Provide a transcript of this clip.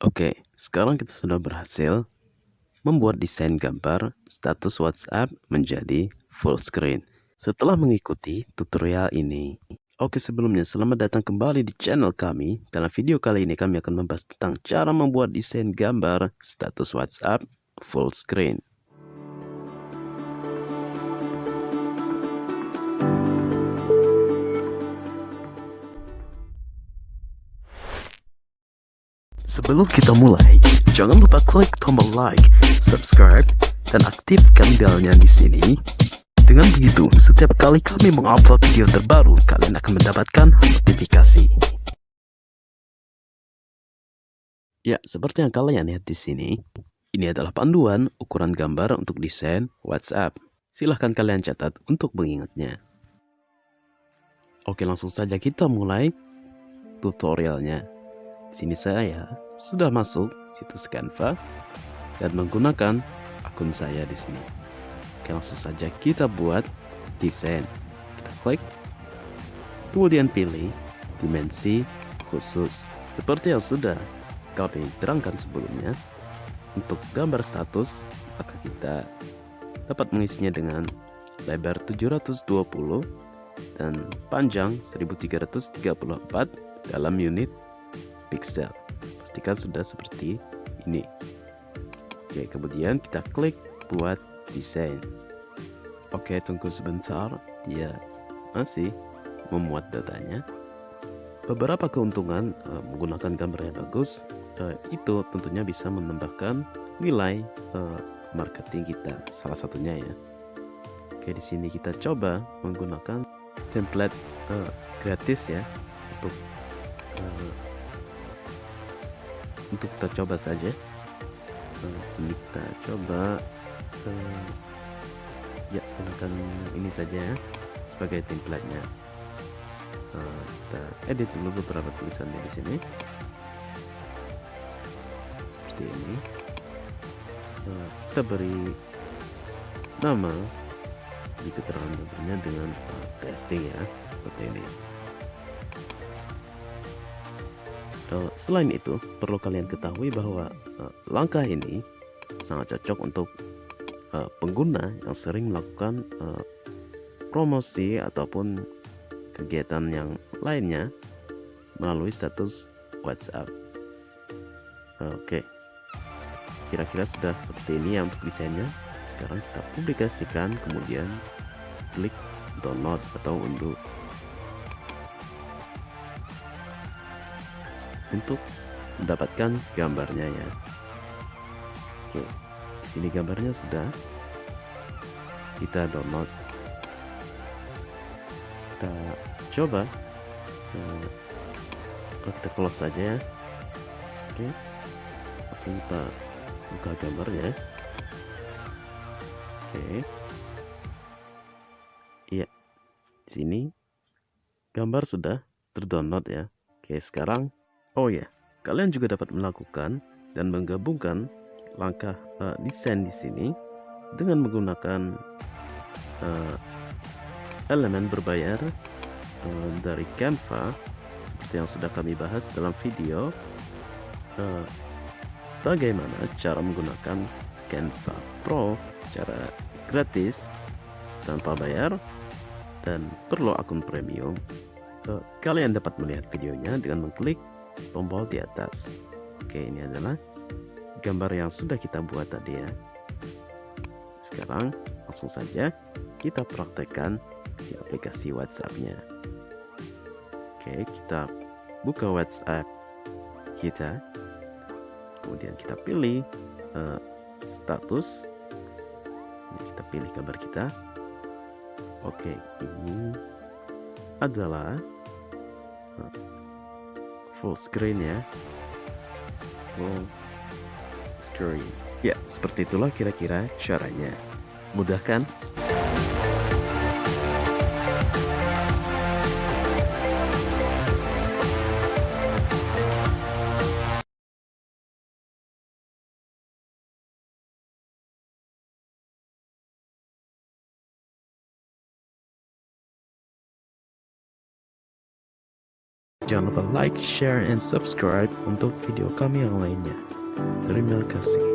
Oke, sekarang kita sudah berhasil membuat desain gambar status WhatsApp menjadi full screen. Setelah mengikuti tutorial ini. Oke sebelumnya, selamat datang kembali di channel kami. Dalam video kali ini kami akan membahas tentang cara membuat desain gambar status WhatsApp full screen. Sebelum kita mulai, jangan lupa klik tombol like, subscribe, dan aktifkan belnya di sini. Dengan begitu, setiap kali kami mengupload video terbaru, kalian akan mendapatkan notifikasi. Ya, seperti yang kalian lihat di sini, ini adalah panduan ukuran gambar untuk desain WhatsApp. Silahkan kalian catat untuk mengingatnya. Oke, langsung saja kita mulai tutorialnya. Sini saya sudah masuk situs Canva dan menggunakan akun saya di sini. Oke, langsung saja kita buat desain. Kita klik, kemudian pilih dimensi khusus. Seperti yang sudah kami terangkan sebelumnya, untuk gambar status, maka kita dapat mengisinya dengan lebar 720 dan panjang 1334 dalam unit pixel. Pastikan sudah seperti ini. Oke kemudian kita klik buat desain. Oke tunggu sebentar. Dia masih memuat datanya. Beberapa keuntungan uh, menggunakan gambar yang bagus uh, itu tentunya bisa menambahkan nilai uh, marketing kita. Salah satunya ya. Oke di sini kita coba menggunakan template uh, gratis ya untuk uh, untuk kita coba saja. Sini kita coba uh, ya gunakan ini saja ya sebagai template-nya. Uh, kita edit dulu beberapa tulisannya di sini. Seperti ini. Uh, kita beri nama di keterangan dengan testing ya seperti ini Uh, selain itu, perlu kalian ketahui bahwa uh, langkah ini sangat cocok untuk uh, pengguna yang sering melakukan promosi ataupun kegiatan yang lainnya melalui status WhatsApp. Oke, kira-kira sudah seperti ini ya untuk desainnya. Sekarang kita publikasikan, kemudian klik download atau unduh untuk mendapatkan gambarnya ya. Oke di sini gambarnya sudah. Kita download. Kita coba. Nah, kita close saja ya. Oke langsung kita buka gambarnya. Oke. Iya di sini gambar sudah terdownload ya. Oke sekarang Oh ya, kalian juga dapat melakukan dan menggabungkan langkah uh, desain di sini dengan menggunakan uh, elemen berbayar uh, dari Canva seperti yang sudah kami bahas dalam video uh, bagaimana cara menggunakan Canva Pro secara gratis tanpa bayar dan perlu akun premium. Kalian dapat melihat videonya dengan mengklik tombol di atas. Oke ini adalah gambar yang sudah kita buat tadi ya. Sekarang langsung saja kita praktekkan di aplikasi WhatsAppnya. Oke kita buka WhatsApp kita. Kemudian kita pilih uh, status. Ini kita pilih gambar kita. Oke ini adalah uh, full screen ya. Full screen. Ya seperti itulah kira-kira caranya. Mudah kan Jangan lupa like, share, and subscribe untuk video kami yang lainnya. Terima kasih.